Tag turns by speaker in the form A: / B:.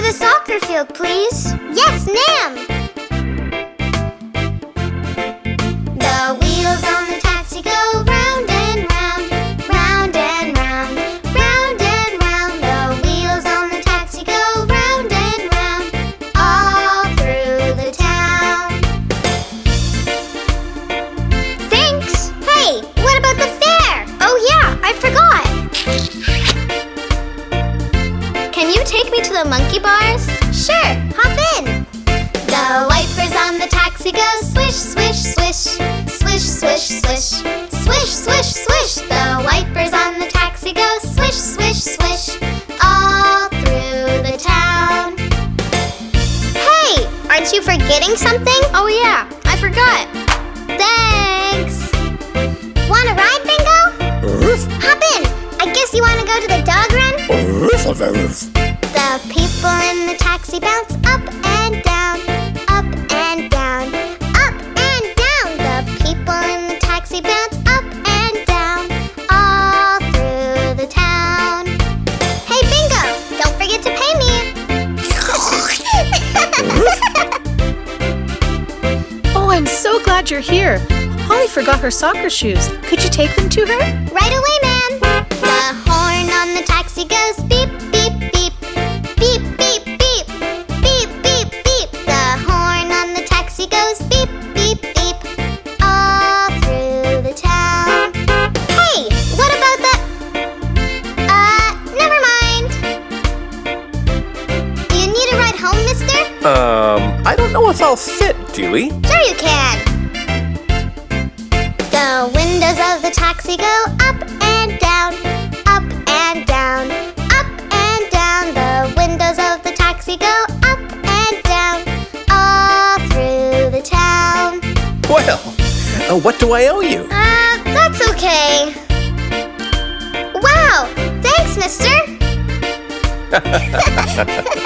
A: the soccer field, please? Yes, ma'am. me to the monkey bars? Sure, hop in! The wipers on the taxi go swish, swish, swish Swish, swish, swish Swish, swish, swish The wipers on the taxi go swish, swish, swish All through the town Hey, aren't you forgetting something? Oh yeah, I forgot Thanks! Wanna ride, Bingo? Hop in! I guess you wanna go to the dog run? The people in the taxi bounce up and down, up and down, up and down. The people in the taxi bounce up and down, all through the town. Hey, Bingo, don't forget to pay me.
B: Oh, I'm so glad you're here. Holly forgot her soccer shoes. Could you take them to her?
A: right away, ma'am. Goes beep, beep, beep, all through the town. Hey, what about the? Uh, never mind. Do you need a ride home, Mister?
C: Um, I don't know if I'll fit, Dewey.
A: Sure you can. The windows of the taxi go up
C: uh, what do I owe you?
A: Uh, that's okay. Wow, thanks, mister.